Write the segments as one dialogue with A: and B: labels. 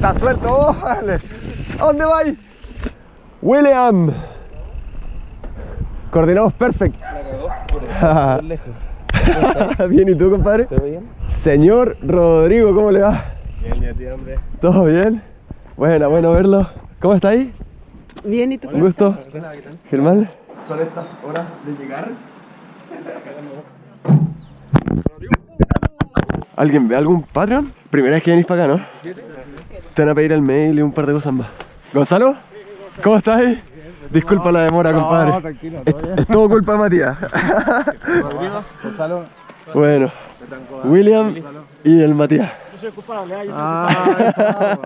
A: Está suelto, oh, vale. ¿A dónde vais? William. Coordinamos perfect. bien, ¿y tú, compadre?
B: ¿Todo bien?
A: Señor Rodrigo, ¿cómo le va?
B: Bien, ya tío, hombre.
A: ¿Todo bien? Buena, bueno verlo. ¿Cómo está ahí?
C: Bien, ¿y tú?
A: Un gusto. Germán.
B: Son estas horas de llegar.
A: ¿Alguien ve algún Patreon? Primera vez que venís para acá, ¿no? Te van a pedir el mail y un par de cosas más. ¿Gonzalo? ¿Cómo estás ahí? Disculpa la demora, compadre.
B: tranquilo,
A: Es, es todo culpa de Matías.
B: Gonzalo.
A: bueno, William y el Matías.
B: Ah,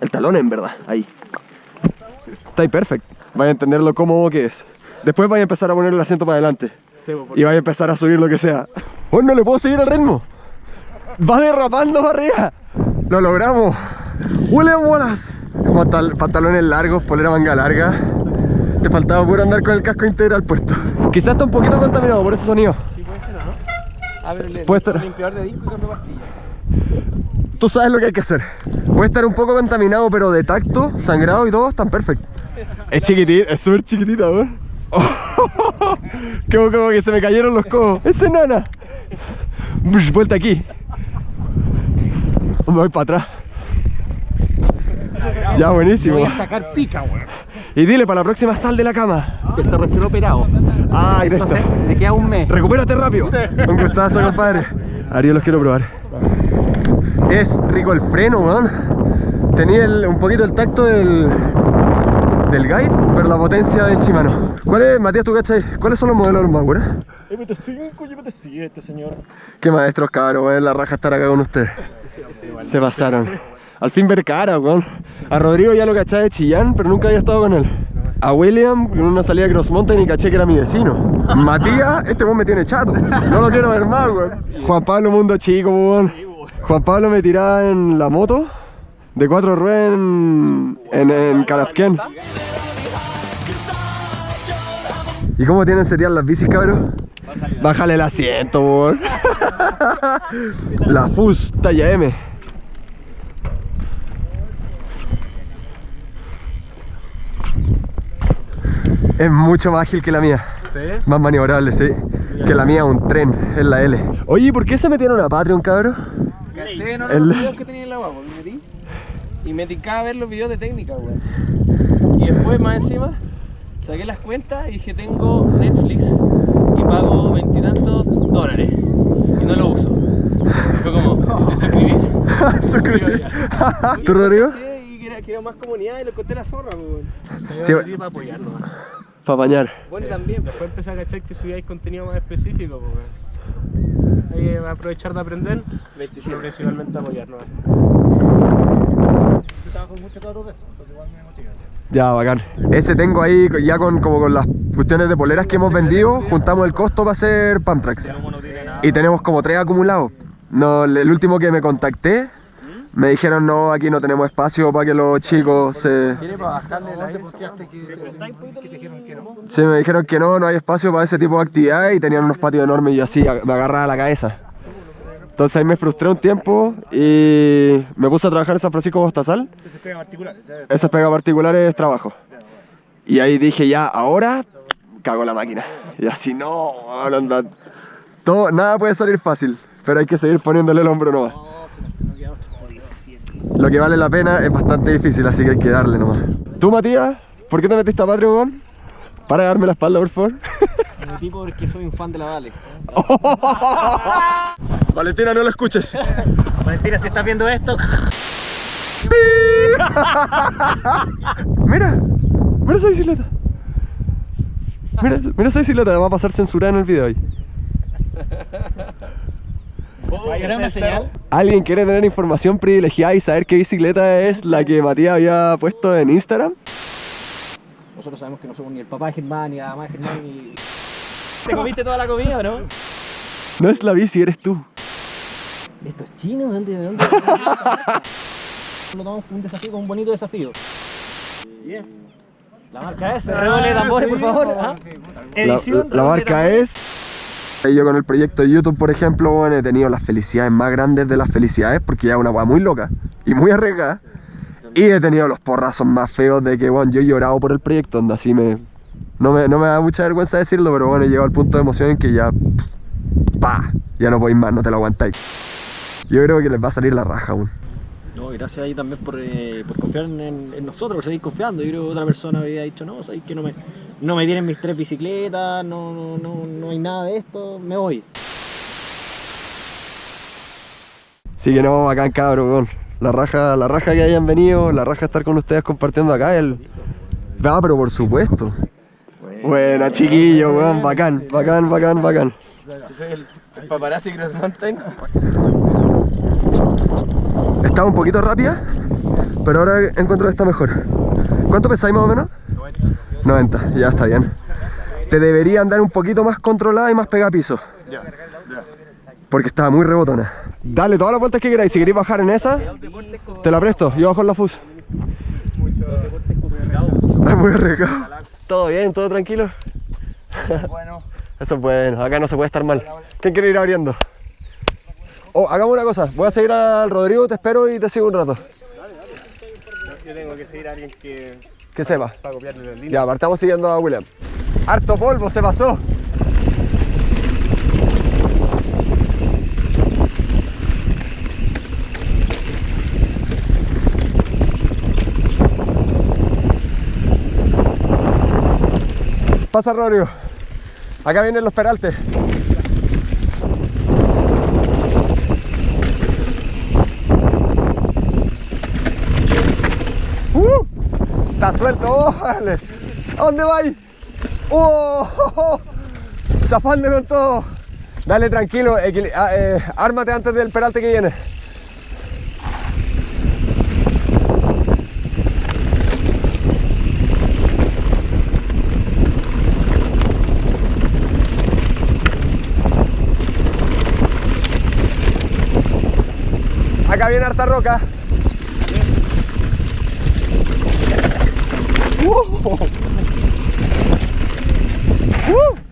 A: El talón en verdad, ahí. Está ahí perfecto. Vaya a entender lo cómodo que es. Después vaya a empezar a poner el asiento para adelante. Y vaya a empezar a subir lo que sea. ¡Oh, no le puedo seguir el ritmo! ¡Va derrapando para arriba! ¡Lo logramos! ¡William Wallace! Pantal- pantalones largos, polera manga larga. Te faltaba puro andar con el casco integral puesto. Quizás está un poquito contaminado por ese sonido.
D: Sí, puede ser, ¿o ¿no? A ver, le,
A: Puede estar-
D: limpiador de disco y cambio pastilla.
A: Tú sabes lo que hay que hacer. Puede estar un poco contaminado, pero de tacto, sangrado y todo, están perfectos. Es chiquitita, es súper chiquitita, weón. como, como que se me cayeron los codos. Es enana. Bush, Vuelta aquí. Me voy para atrás. Ya, buenísimo.
D: Voy a sacar pica, weón.
A: Y dile, para la próxima sal de la cama.
D: Está recién operado.
A: Ay, esto.
D: Entonces, le queda un mes.
A: Recupérate rápido. Un gustazo, compadre. Ariel, los quiero probar. Es rico el freno, weón. Tenía el- un poquito el tacto del, del guide, pero la potencia del Shimano. ¿Cuál es, Matías, tú cachai? ¿Cuáles son los modelos más buenos?
D: MT5 y MT7, señor.
A: Qué maestros, cabrón, weón. La raja estar acá con ustedes. Se pasaron. Al fin ver cara, weón. A Rodrigo ya lo caché de Chillán, pero nunca había estado con él. A William, con una salida de Cross Mountain y caché que era mi vecino. Matías, este weón me tiene chato. No lo quiero ver más, weón. Juan Pablo, mundo chico, weón. Juan Pablo me tiraba en la moto de cuatro ruedas en, en, en Calafquén. ¿Y cómo tienen setear las bicis, cabrón? Bájale el asiento, weón. La FUS talla M. Es mucho más ágil que la mía.
D: ¿Sí?
A: Más maniobrable, sí. Que la mía, un tren, es la L. Oye, ¿y por qué se metieron a Patreon, cabrón?
D: ¿Caché? No,
A: El-
D: los videos que tenía en la me metí. Y me dedicaba a ver los videos de técnica, weón. Y después, más encima, saqué las cuentas y dije, tengo Netflix y pago veintitantos dólares. Y no lo uso. Y fue como, me suscribí.
A: Suscribí. ¿Tú, Rodrigo?
D: Sí, y que era, que era más comunidad y lo conté la zorra, weón.
A: Sí,
D: para apoyarnos.
A: Para bañar.
D: Bueno, también, después empecé a cachar que subíais contenido más específico, pues, va a aprovechar de aprender, pero principalmente apoyarnos.
B: Yo trabajo mucho cabros de eso, entonces igual me motiva.
A: Ya, bacán. Ese tengo ahí, ya con, como con las cuestiones de poleras que hemos vendido, juntamos el costo para hacer Pamtrax. Y tenemos como tres acumulados. No, el último que me contacté, me dijeron, no, aquí no tenemos espacio para que los chicos se...
D: ¿Quiere para bajarle la
B: ¿Dónde posteaste que, que te dijeron que no?
A: Sí, me dijeron que no, no hay espacio para ese tipo de actividades y tenían unos patios enormes y así me agarraba la cabeza. Entonces ahí me frustré un tiempo y me puse a trabajar en San Francisco Bostazal.
D: se pega particular.
A: Esas pegas particulares es trabajo. Y ahí dije, ya, ahora cago la máquina. Y así, no, no. Todo, nada puede salir fácil, pero hay que seguir poniéndole el hombro nomás. Lo que vale la pena es bastante difícil, así que hay que darle nomás. ¿Tú, Matías? ¿Por qué te metiste a Patreon? Para darme la espalda, por favor.
D: Mi tipo porque soy un fan de la Vale.
A: Valentina, no lo escuches.
D: Valentina, si estás viendo esto,
A: Mira, mira esa bicicleta. Mira, mira esa bicicleta, va a pasar censurada en el video ahí.
D: ¿Será una señal?
A: ¿Alguien quiere tener información privilegiada y saber qué bicicleta es la que Matías había puesto en Instagram?
D: Nosotros sabemos que no somos ni el papá de Germán, ni la mamá de Germán, ni... ¿Te comiste toda la comida o no?
A: No es la bici, eres tú.
D: ¿Esto es chino? ¿De dónde? ¿De dónde? Lo tomamos como un desafío, como un bonito desafío.
B: Yes.
D: La marca es, redoble de tambores, por favor. ¿ah?
A: La,
D: Edición,
A: la marca es... Yo con el proyecto de YouTube, por ejemplo, he tenido las felicidades más grandes de las felicidades porque ya es una weá muy loca y muy arriesgada. Y he tenido los porrazos más feos de que, bueno, yo he llorado por el proyecto, onda, así me... No me, no me da mucha vergüenza decirlo, pero bueno, he llegado al punto de emoción en que ya... ¡Pa! Ya no podéis más, no te lo aguantáis. Yo creo que les va a salir la raja aún.
C: No, gracias ahí también por, eh, por confiar en, en nosotros, por seguir confiando. Yo creo que otra persona había dicho, no, sabéis que no me, no me tienen mis tres bicicletas, no, no, no, no hay nada de esto, me voy.
A: Sí que no, bacán cabrón, weón. La raja, la raja que hayan venido, la raja estar con ustedes compartiendo acá, el... Ah, pero por supuesto. Buena, chiquillo, weón, bacán, bacán, bacán, bacán.
D: el, el paparazzi Cross Mountain.
A: Estaba un poquito rápida, pero ahora encuentro que está mejor. ¿Cuánto pesáis más o menos? 90, ya está bien. Te debería andar un poquito más controlada y más pegada a piso. Porque estaba muy rebotona. Dale todas las vueltas que queráis. Si queréis bajar en esa, te la presto. Yo bajo en la FUS. Es muy rico. ¿Todo bien? ¿Todo tranquilo?
B: Bueno,
A: Eso es bueno. Acá no se puede estar mal. ¿Quién quiere ir abriendo? Oh, hagamos una cosa. Voy a seguir al Rodrigo, te espero y te sigo un rato.
D: Yo tengo que seguir a alguien que
A: Que sepa.
D: para copiarle la línea.
A: Ya, partamos siguiendo a William. Harto polvo, se pasó. Pasa Rodrigo. Acá vienen los peraltes. ¡Uh! Suelto, oh. ¿A dónde vais? ¡Oh! Zafando con todo. Dale tranquilo, ah, eh, ármate antes del peralte que viene. Acá viene harta roca. ¡Uh! ¡Uh!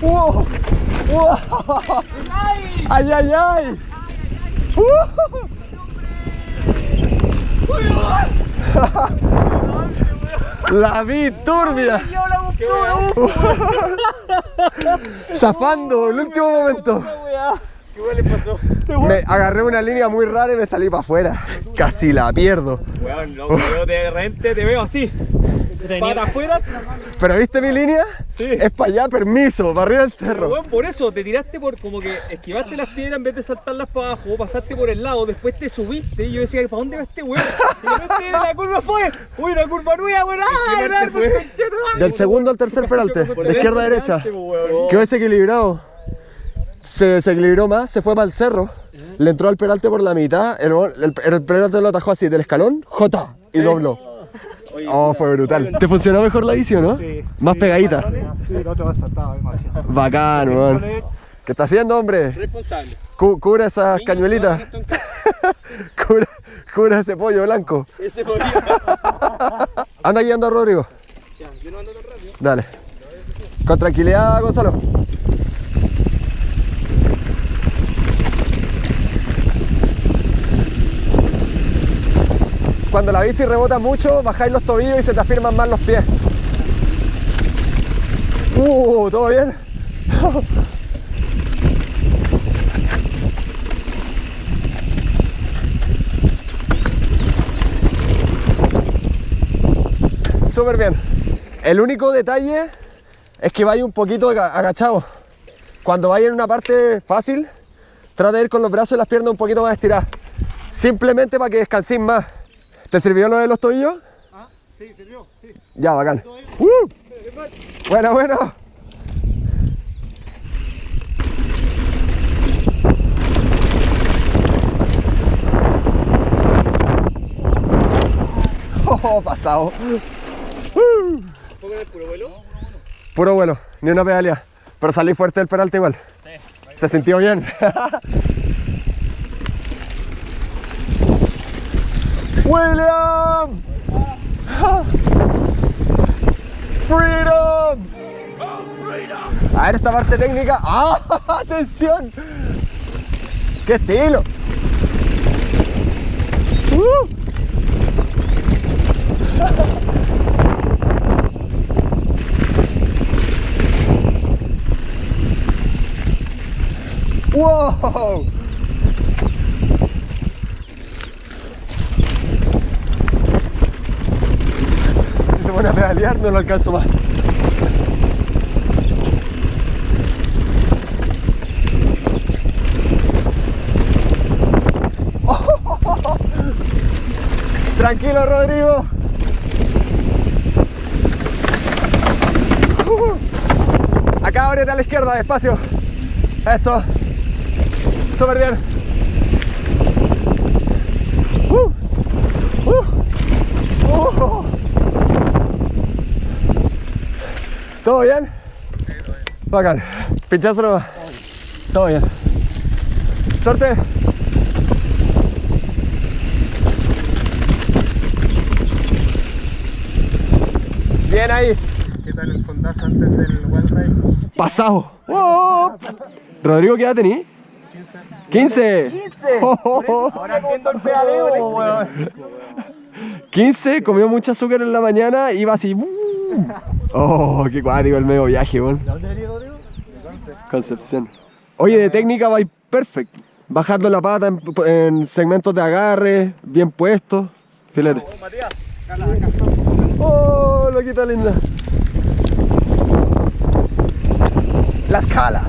A: ¡Wow! ¡Wow! ¡Ay, ay, ay! La vi turbia. Zafando, el último momento.
D: ¿Qué le pasó?
A: Me agarré una línea muy rara y me salí para afuera. Casi la pierdo.
D: Weón, no, yo de repente te veo así. Para afuera,
A: Pero ¿viste mi línea?
D: Sí.
A: Es para allá, permiso, para arriba del cerro.
D: por eso te tiraste por como que esquivaste las piedras en vez de saltarlas para abajo, pasaste por el lado, después te subiste y yo decía, ¿para dónde va este weón? Y repente la curva fue, uy, la curva nueva, weón, ¡ah!
A: Del segundo al tercer peralte, de izquierda a derecha. Quedó desequilibrado. Se desequilibró más, se fue para el cerro. Le entró al peralte por la mitad. El, el, el peralte lo atajó así del escalón, J, y dobló. Oh, fue brutal. ¿Te funcionó mejor la bici o no?
B: Sí,
A: Más
B: sí,
A: pegadita.
B: sí, el otro va saltado demasiado.
A: Bacán, weón. ¿Qué está haciendo, hombre?
D: Responsable.
A: Cu- cubre esas cañuelitas. Cubre, cubre ese pollo blanco.
D: Ese podía.
A: Anda guiando a Rodrigo.
D: Yo no ando tan rápido.
A: Dale. Con tranquilidad, Gonzalo. Cuando la bici rebota mucho, bajáis los tobillos y se te afirman más los pies. Uh, ¿todo bien? Súper bien. El único detalle es que vaya un poquito aga- agachado. Cuando vaya en una parte fácil, trata de ir con los brazos y las piernas un poquito más estiradas. Simplemente para que descanséis más. ¿Te sirvió lo de los tobillos?
B: Ah, sí, sirvió, sí.
A: Ya, bacán. ¡Uh! Bueno, bueno. Oh, pasado.
D: ¿Poco en el puro vuelo?
A: Puro vuelo, ni una pedalea. Pero salí fuerte del peralte igual. Se sintió bien. William. Freedom. A ver esta parte técnica. ¡Ah! ¡Atención! ¡Qué estilo! ¡Uh! Si no lo alcanzo más. Tranquilo, Rodrigo. Acá ábrete a la izquierda, despacio. Eso. Súper bien. Uh. Uh. Uh. ¿Todo bien? Bacán. Pinchazo nomás. Todo bien. Suerte. Bien ahí.
B: ¿Qué tal el fondazo antes del Wild Ride?
A: Pasado. Wow. Rodrigo, ¿qué edad tení? 15. 15.
B: Ahora entiendo el pedaleo, weón.
A: 15, comió mucho azúcar en la mañana, iba así. ¡uh! Oh, qué cuático el medio viaje, weón.
B: ¿Dónde venía Rodrigo?
A: Concepción. Oye, de técnica va perfect. Bajando la pata en, en segmentos de agarre, bien puestos. Filete. Oh, loquita linda. La escala.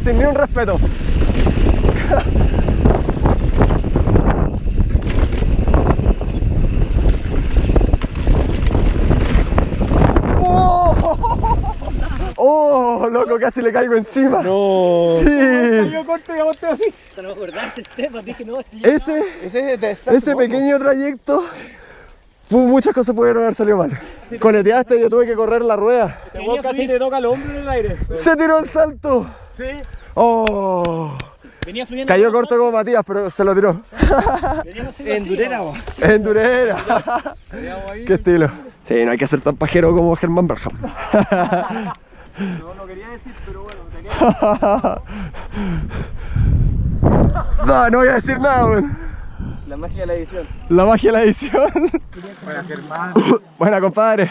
A: Sin ni un respeto. ¡Oh! ¡Oh, loco! Casi le caigo encima.
C: No.
A: Sí.
B: Yo corto y así.
C: Me acordaba ese Esteban, dije no, este
A: Ese,
B: Ese
A: ese pequeño trayecto, muchas cosas pudieron haber salido mal. Coleteaste, yo tuve que correr la rueda.
B: Te casi te toca el hombro en el aire.
A: Se tiró el salto.
B: Sí.
A: Oh.
C: venía fluyendo.
A: Cayó corto como Matías, pero se lo tiró.
B: En Durera, vos.
A: En Durera. Qué estilo. Sí, no hay que ser tan pajero como Germán Berham.
B: No, no quería decir, pero bueno, tenía
A: No, no voy a decir nada, weón.
B: La magia de la edición.
A: La magia de la edición.
B: Para Germán.
A: Buena, compadre.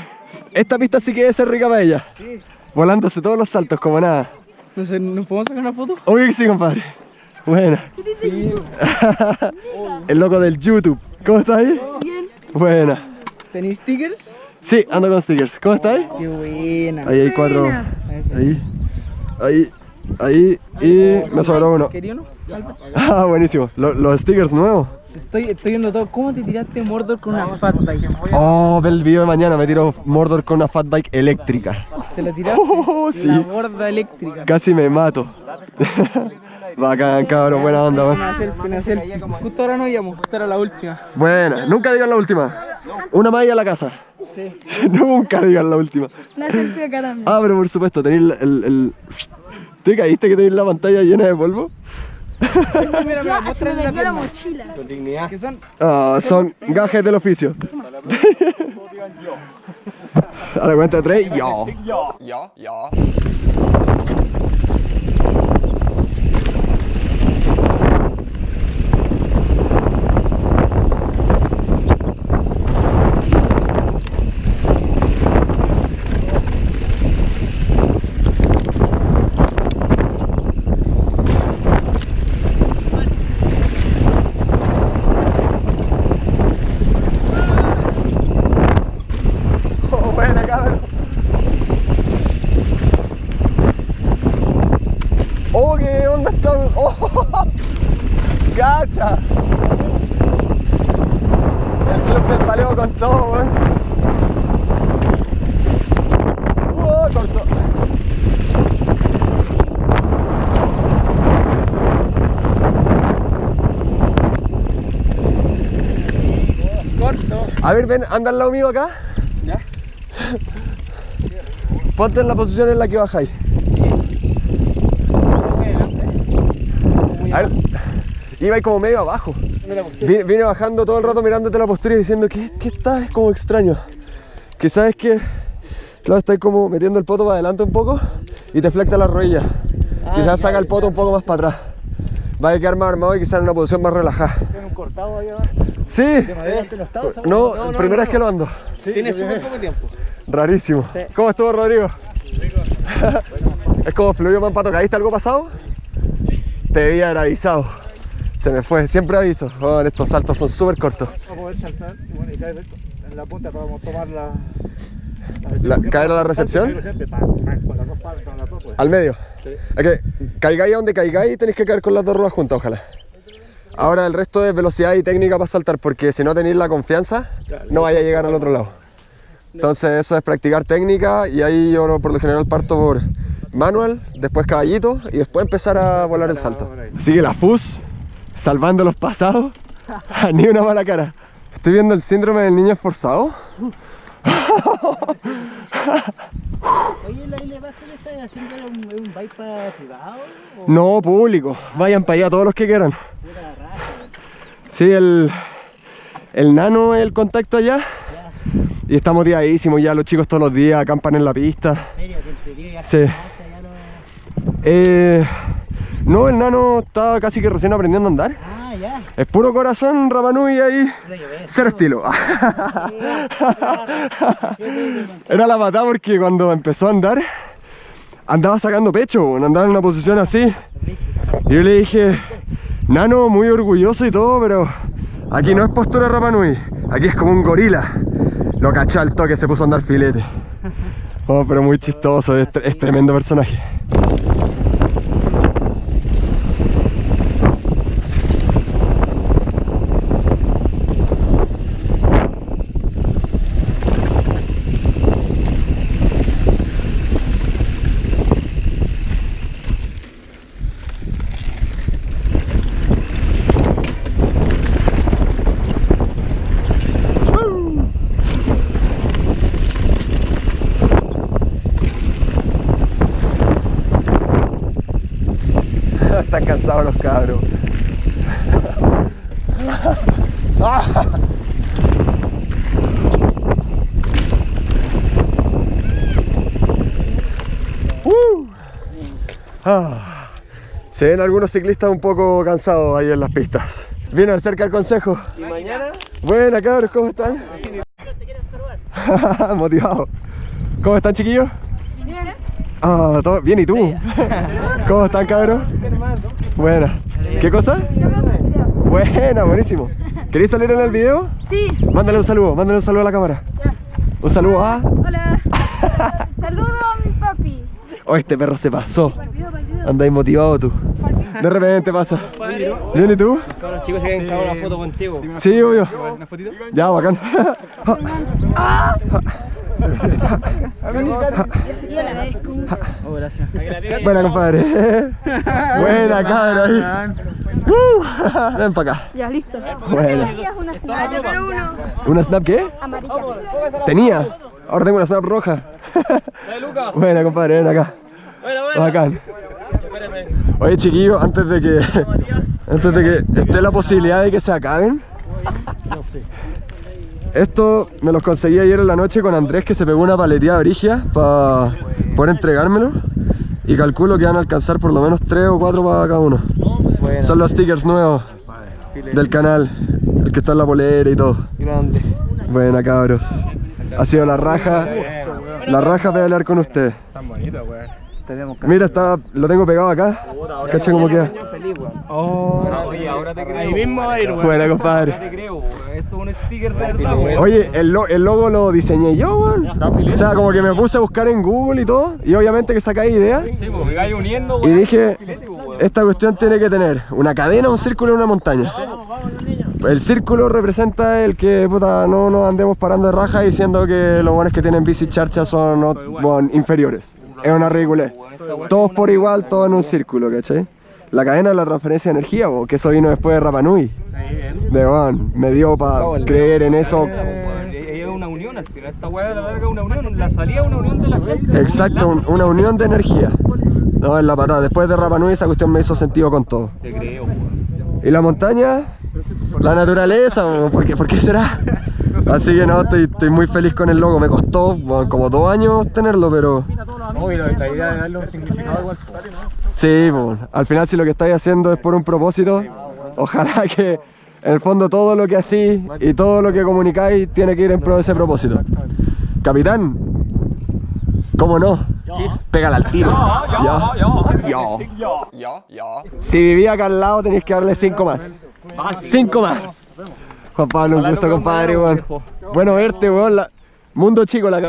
A: Esta pista sí que debe ser rica para ella.
B: Sí.
A: Volándose todos los saltos como nada.
B: No sé, ¿nos podemos sacar una foto?
A: Obvio que sí, compadre. Buena. El loco del YouTube. ¿Cómo estás ahí?
E: Bien.
A: Buena.
B: ¿Tenéis stickers?
A: Sí, ando con stickers. ¿Cómo estás ahí?
B: Qué buena.
A: Ahí hay cuatro.
E: Buena.
A: Ahí. Ahí. Ahí. Y me sobró uno.
B: ¿Quería uno?
A: Ah, buenísimo. Lo- los stickers nuevos.
B: Estoy, estoy viendo todo. ¿Cómo te tiraste Mordor con una fat bike?
A: Oh, ve el video de mañana. Me tiro Mordor con una fat bike eléctrica.
B: ¿Te la tiraste?
A: Oh, sí.
B: La borda eléctrica.
A: Casi me mato. Bacán, cabrón. Buena onda, weón.
B: Una selfie, una selfie. Justo ahora no íbamos, justo era la última.
A: Buena. Nunca digan la última. Una más y a la casa.
B: Sí.
A: Nunca digan la última.
E: Una selfie acá también.
A: Ah, pero por supuesto, tenéis el, el, el- ¿Te caíste que tenéis la pantalla llena de polvo?
B: Mira, mira,
E: me
B: la pierna.
E: mochila.
B: Que son
A: Ah, son gajes del oficio. A la cuenta de tres, yo. Oh, buena, cabrón. Oh, qué onda está. Oh, gacha. Pedaleo con todo, weón. Uh, corto.
D: Corto.
A: A ver, ven, anda al lado mío acá.
D: Ya.
A: Ponte en la posición en la que bajáis. A ver, iba ahí como medio abajo. Vine, vine bajando todo el rato mirándote la postura y diciendo que, que está, es como extraño. Quizás es que, claro, estás como metiendo el poto para adelante un poco y te flecta la rodilla. quizás saca el poto un poco más para atrás. Va a quedar más armado y quizás en una posición más relajada.
B: ¿Tiene un cortado ahí abajo?
A: Sí,
B: ¿De madera antes no? ¿sabes?
A: no,
D: no,
A: primera
D: no,
A: vez que lo ando.
D: Tiene súper poco tiempo.
A: Rarísimo. ¿Cómo estuvo Rodrigo? es como fluido man pato. ¿Caíste algo pasado? Te debía haber avisado. Se me fue, siempre aviso. Oh, estos saltos son súper cortos.
B: Para poder saltar y bueno, y caer en la punta para tomar la...
A: ¿caer a la recepción?
B: pues.
A: Al medio.
B: Sí.
A: Que caigáis a donde caigáis tenéis que caer con las dos ruedas juntas, ojalá. Ahora el resto es velocidad y técnica para saltar, porque si no tenéis la confianza, no vaya a llegar al otro lado. Entonces eso es practicar técnica y ahí yo por lo general parto por manual, después caballito y después empezar a volar el salto. Sigue la FUS, salvando los pasados, ni una mala cara. Estoy viendo el síndrome del niño esforzado.
F: Oye, la isla Baja que estás haciendo un, un bypass privado o
A: No, público. Vayan para allá todos los que quieran. Sí, el, el nano es el contacto allá. Y está motivadísimo ya, los chicos todos los días acampan en la pista.
F: en serio que ya
A: Sí.
F: casa ya no.
A: Eh, no, el nano está casi que recién aprendiendo a andar.
F: Ah, ya.
A: Es puro corazón, Rapanui ahí. Cero estilo. Era la patada porque cuando empezó a andar, andaba sacando pecho, andaba en una posición así. Y yo le dije, Nano, muy orgulloso y todo, pero aquí no es postura Rapanui, aquí es como un gorila. Lo cachó al toque, se puso a andar filete. Oh, pero muy chistoso, es tremendo personaje. Están cansados los cabros. Uh. Ah. Se ven algunos ciclistas un poco cansados ahí en las pistas. Vienen cerca del consejo.
D: Y mañana
A: Buena cabros, ¿cómo están? Motivado. ¿Cómo están chiquillos? Ah, todo bien, ¿y tú? ¿Cómo están cabros? Buena. ¿Qué cosa? Buena, buenísimo. ¿Queréis salir en el video?
E: Sí,
A: Mándale un saludo, mándale un saludo a la cámara. Un saludo a...
E: hola. Saludo a mi papi.
A: Oh, este perro se pasó. Andáis motivado tú. De repente pasa. ¿Bien y tú?
D: los chicos se quieren sacar una foto contigo.
A: Sí, obvio. Ya, bacán.
E: Yo agradezco mucho.
A: Buena, compadre. Buena, cabra ahí. Uh, ven para acá.
E: Ya, listo. Tenías una Ah, yo quiero uno.
A: ¿Una snap qué?
E: Amarilla.
A: Tenía. Ahora tengo una snap roja. Buena, compadre, ven acá. Bacán. Oye, chiquillos, antes de que antes de que esté la posibilidad de que se acaben. Esto me los conseguí ayer en la noche con Andrés que se pegó una paleteada brigia para poder entregármelo. Y calculo que van a alcanzar por lo menos 3 o 4 para cada uno. Son los stickers nuevos del canal, el que está en la polera y todo.
D: Grande.
A: Buena cabros. Ha sido la raja. La raja pedalear con ustedes. Mira, está, lo tengo pegado acá. Cacha cómo queda.
B: Oye, ahora te creo. Ahí mismo va a ir, weón.
A: Buena, compadre.
B: Un sticker de verdad, weón.
A: Oye, el, lo- el logo lo diseñé yo, weón. O sea, como que me puse a buscar en Google y todo. Y obviamente que sacáis ideas.
B: Sí, pues me vais uniendo,
A: Y
B: weón.
A: dije, esta cuestión tiene que tener una cadena, un círculo y una montaña. El círculo representa el que puta, no nos andemos parando de raja diciendo que los buenos que tienen bici charcha son bueno, inferiores. Es una ridiculez. Todos por igual, todos en un círculo, ¿cachai? La cadena de la transferencia de energía, bo, que eso vino después de Rapanui. De bueno, me dio para creer en eso.
B: Es una unión al final. Esta weá de la larga es una unión. La salida es una unión de la gente.
A: Exacto, un- una unión de energía. No, es la patada. Después de Rapanui esa cuestión me hizo sentido con todo.
B: Te creo, weón.
A: ¿Y la montaña? La naturaleza, bo, ¿por qué, por qué será? Así que no, estoy, estoy muy feliz con el logo. Me costó bueno, como dos años tenerlo, pero
C: No, y la, la idea de darle un significado igual.
A: Sí, bo, al final si lo que estáis haciendo es por un propósito, ojalá que en el fondo todo lo que hacís y todo lo que comunicáis tiene que ir en pro de ese propósito. Capitán, ¿cómo no? Pégala al tiro. Ya. Ya. Si vivía acá al lado tenéis que darle cinco más. Cinco más. Juan Pablo, un gusto, compadre, weón. Bueno verte, weón. Mundo chico, la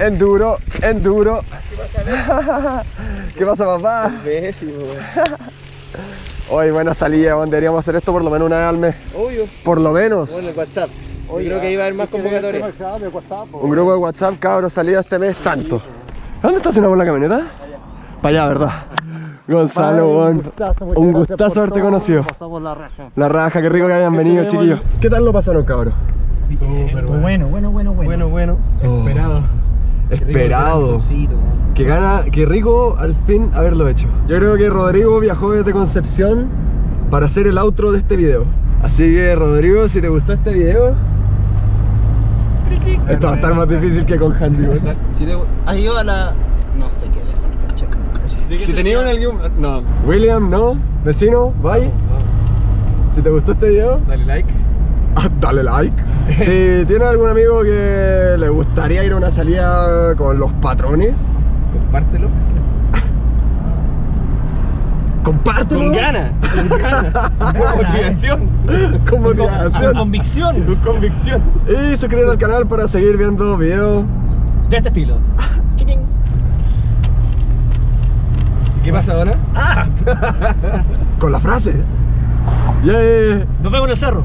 A: Enduro, enduro. ¿Qué pasa, papá?
B: Pésimo, weón.
A: Hoy, buena salida, weón. Deberíamos hacer esto por lo menos una vez al mes.
B: Obvio.
A: Por lo menos.
B: Bueno, el WhatsApp. Yo creo que va a haber más convocatorias.
A: Un grupo de WhatsApp, cabros, salida este mes, tanto. ¿Dónde estacionamos la camioneta? Para allá, ¿verdad? Gonzalo, weón. Un gustazo haberte conocido.
F: Pasamos la raja.
A: La raja, qué rico que hayan venido, chiquillos. ¿Qué tal lo pasaron, cabros?
F: Bueno, bueno, bueno, bueno.
B: bueno.
C: Esperado.
A: Esperado. Qué gana, qué rico al fin haberlo hecho. Yo creo que Rodrigo viajó desde Concepción para hacer el outro de este video. Así que Rodrigo, si te gustó este video, esto va a estar más difícil que con Handy.
F: Si te has ido a la. No sé qué decir, cacha, madre.
A: Si tenían algún... No. William, no. Vecino, bye. Si te gustó este video,
B: Dale like.
A: dale like. Si tienes algún amigo que le gustaría ir a una salida con los patrones,
B: Compártelo.
A: compártelo.
B: Con ganas. Con ganas. Con motivación.
A: Con motivación.
C: convicción
B: Con convicción.
A: Y suscríbete al canal para seguir viendo videos.
C: de este estilo. Chiquín.
B: ¿Qué pasa ahora?
C: ¡Ah!
A: con la frase. Yeah.
C: Nos vemos en el cerro.